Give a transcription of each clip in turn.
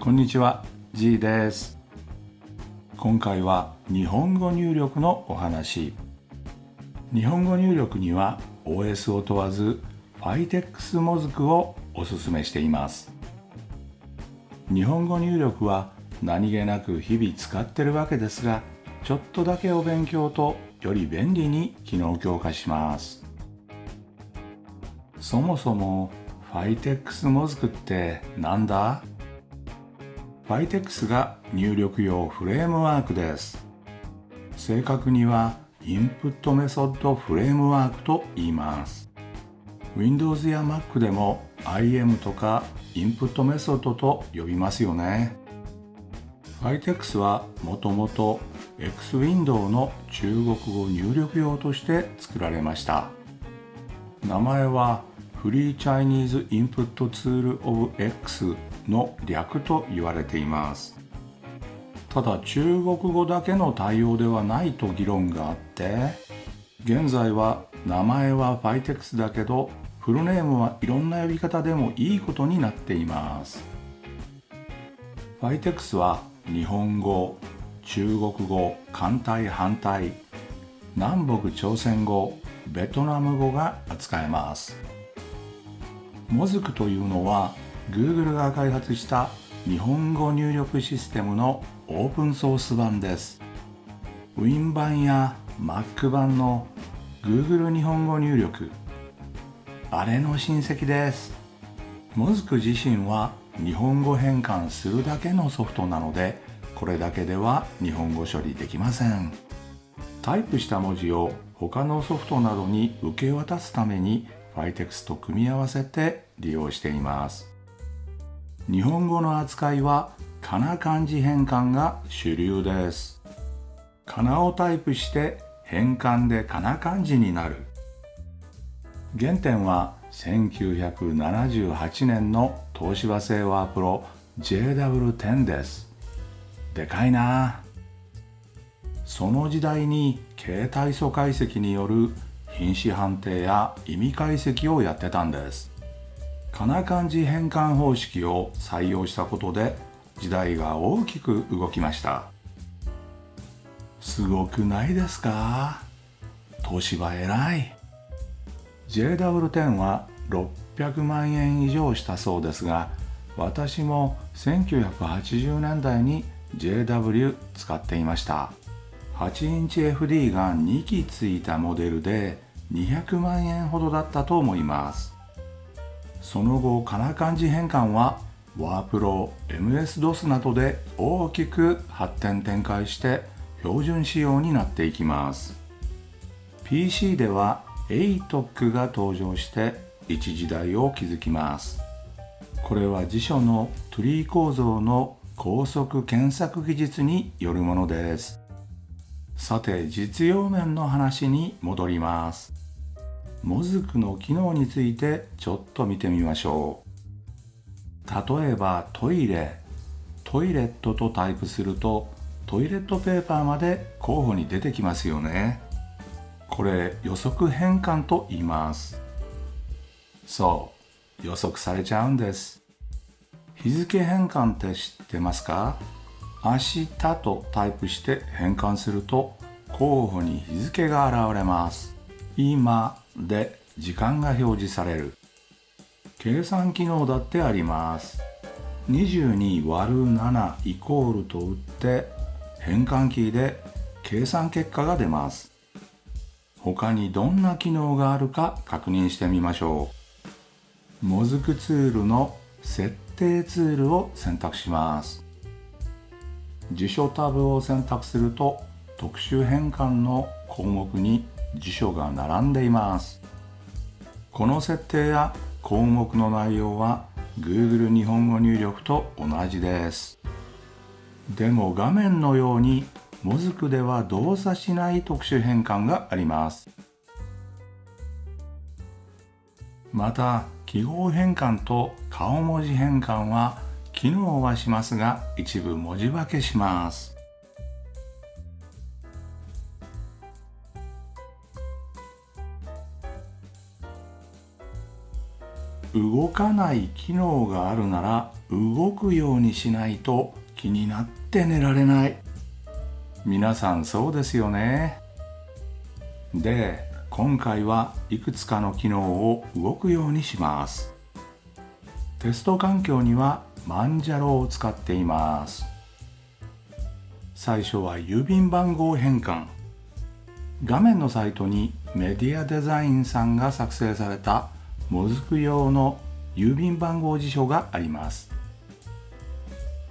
こんにちは G です。今回は日本語入力のお話。日本語入力には OS を問わず FITEX モズクをおすすめしています。日本語入力は何気なく日々使ってるわけですがちょっとだけお勉強とより便利に機能強化します。そもそも FITEX モズクってなんだ？?FITEX が入力用フレームワークです。正確にはインプットメソッドフレームワークと言います。Windows や Mac でも IM とかインプットメソッドと呼びますよね。FITEX はもともと X ウィンドウの中国語入力用として作られました。名前はフリーチャイニーズインプットツールオブ X の略と言われています。ただ中国語だけの対応ではないと議論があって現在は名前は FITEX だけどフルネームはいろんな呼び方でもいいことになっています。FITEX は日本語中国語簡体反対南北朝鮮語ベトナム語が扱えます。モズクというのは Google が開発した日本語入力システムのオープンソース版です。Win 版や Mac 版の Google 日本語入力あれの親戚です。モズク自身は日本語変換するだけのソフトなのでこれだけでは日本語処理できません。タイプした文字を他のソフトなどに受け渡すために FITEX と組み合わせて利用しています。日本語の扱いはかな漢字変換が主流です。かなをタイプして変換でかな漢字になる。原点は1978年の東芝製ワープロ JW10 です。でかいな。その時代に携帯素解析による品詞判定や意味解析をやってたんです。かな漢字変換方式を採用したことで時代が大きく動きました。すごくないですか？東芝偉い。JW10 は600万円以上したそうですが私も1980年代に JW 使っていました。8インチ FD が2機ついたモデルで200万円ほどだったと思います。その後かな漢字変換はワープロ MS-DOS などで大きく発展展開して標準仕様になっていきます。PC では ATOC が登場して一時代を築きます。これは辞書のトゥリー構造の高速検索技術によるものです。さて実用面の話に戻ります。モズクの機能についてちょっと見てみましょう。例えばトイレトイレットとタイプするとトイレットペーパーまで候補に出てきますよね。これ予測変換と言います。そう予測されちゃうんです。日付変換って知ってますか？明日とタイプして変換すると候補に日付が現れます。今で時間が表示される。計算機能だってあります。22割る7イコールと打って変換キーで計算結果が出ます。他にどんな機能があるか確認してみましょう。モズクツールの設定ツールを選択します。辞書タブを選択すると特殊変換の項目に辞書が並んでいます。この設定や項目の内容は Google 日本語入力と同じです。でも画面のようにモズクでは動作しない特殊変換があります。また記号変換と顔文字変換は機能はしますが一部文字化けします。動かない機能があるなら動くようにしないと気になって寝られない。皆さんそうですよね。で今回はいくつかの機能を動くようにします。テスト環境にはマンジャロを使っています。最初は郵便番号変換。画面のサイトにメディアデザインさんが作成されたもずく用の郵便番号辞書があります。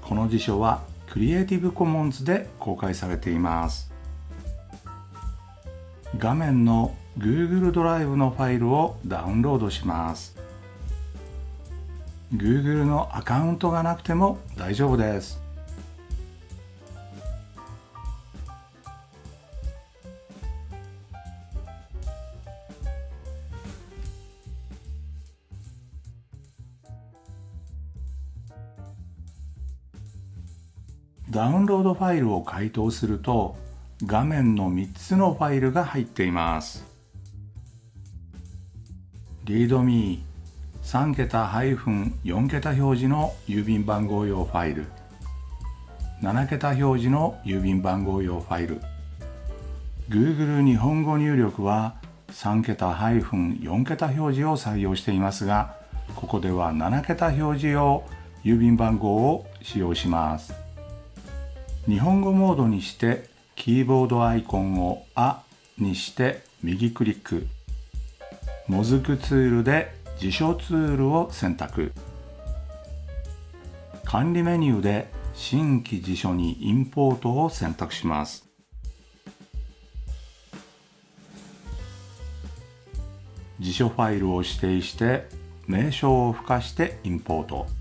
この辞書はクリエイティブコモンズで公開されています。画面の Google ドライブのファイルをダウンロードします。Google のアカウントがなくても大丈夫です。ダウンロードファイルを解凍すると画面の3つのファイルが入っています。readme 3桁 -4 桁表示の郵便番号用ファイル。7桁表示の郵便番号用ファイル。Google 日本語入力は3桁 -4 桁表示を採用していますがここでは7桁表示用郵便番号を使用します。日本語モードにしてキーボードアイコンを「あ」にして右クリック。もずくツールで辞書ツールを選択。管理メニューで新規辞書にインポートを選択します。辞書ファイルを指定して名称を付加してインポート。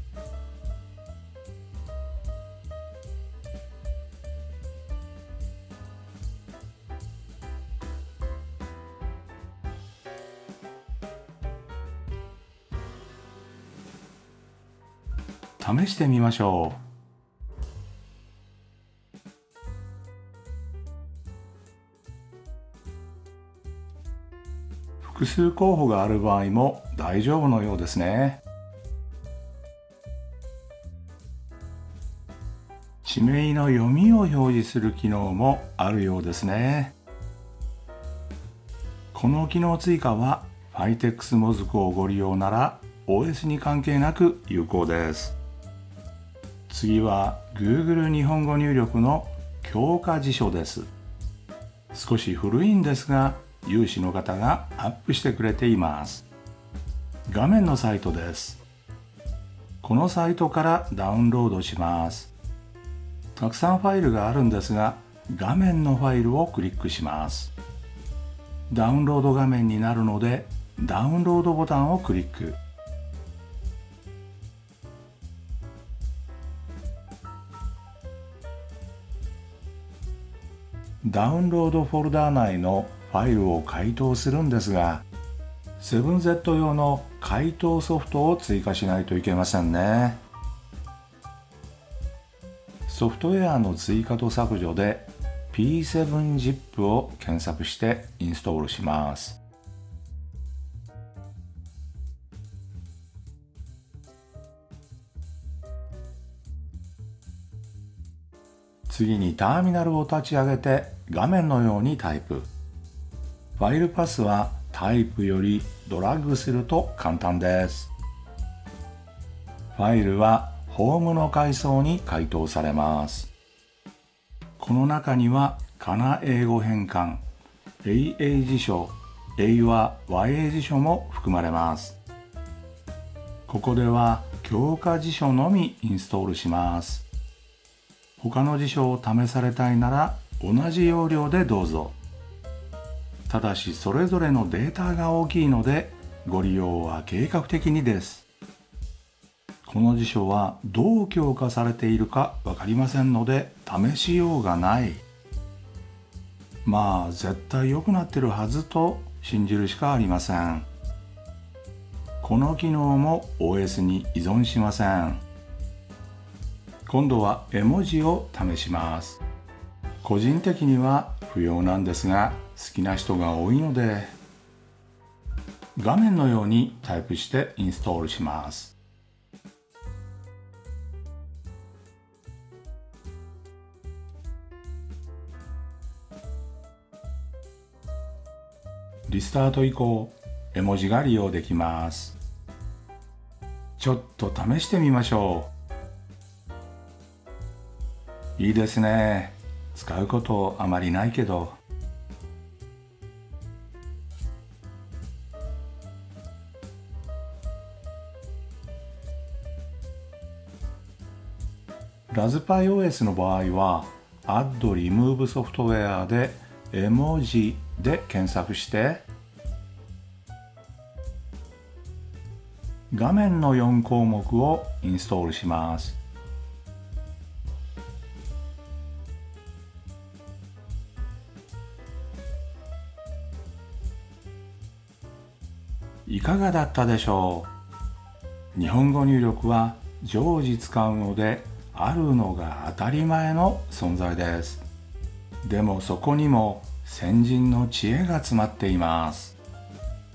試してみましょう。複数候補がある場合も大丈夫のようですね。地名の読みを表示する機能もあるようですね。この機能追加は FITEX モズクをご利用なら OS に関係なく有効です。次は Google 日本語入力の強化辞書です。少し古いんですが有志の方がアップしてくれています。画面のサイトです。このサイトからダウンロードします。たくさんファイルがあるんですが画面のファイルをクリックします。ダウンロード画面になるのでダウンロードボタンをクリック。ダウンロードフォルダー内のファイルを解凍するんですが 7Z 用の回答ソフトを追加しないといけませんね。ソフトウェアの追加と削除で P7ZIP を検索してインストールします。次にターミナルを立ち上げて画面のようにタイプ。ファイルパスはタイプよりドラッグすると簡単です。ファイルはホームの階層に回答されます。この中にはかな英語変換 AA 辞書英和和英辞書も含まれます。ここでは強化辞書のみインストールします。他の辞書を試されたいなら同じ要領でどうぞ。ただしそれぞれのデータが大きいのでご利用は計画的にです。この辞書はどう強化されているか分かりませんので試しようがない。まあ絶対良くなってるはずと信じるしかありません。この機能も OS に依存しません。今度は絵文字を試します。個人的には不要なんですが好きな人が多いので画面のようにタイプしてインストールします。リスタート以降絵文字が利用できます。ちょっと試してみましょう。いいですね。使うことあまりないけど。ラズパイ OS の場合は Add Remove ソフトウェアで絵文字で検索して画面の4項目をインストールします。いかがだったでしょう日本語入力は常時使うのであるのが当たり前の存在です。でもそこにも先人の知恵が詰まっています。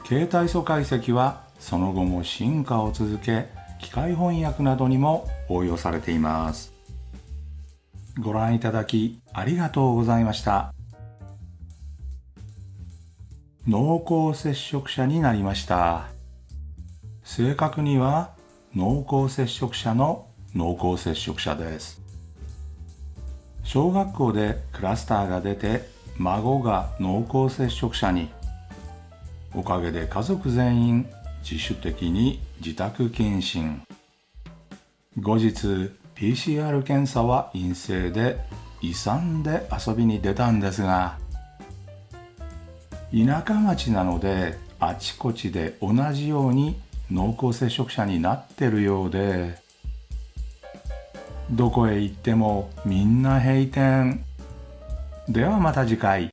携帯素解析はその後も進化を続け機械翻訳などにも応用されています。ご覧いただきありがとうございました。濃厚接触者になりました。正確には濃厚接触者の濃厚接触者です。小学校でクラスターが出て孫が濃厚接触者に。おかげで家族全員自主的に自宅謹慎後日 PCR 検査は陰性で遺産で遊びに出たんですが田舎町なのであちこちで同じように濃厚接触者になってるようで。どこへ行ってもみんな閉店。ではまた次回。